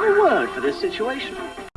not a word for this situation?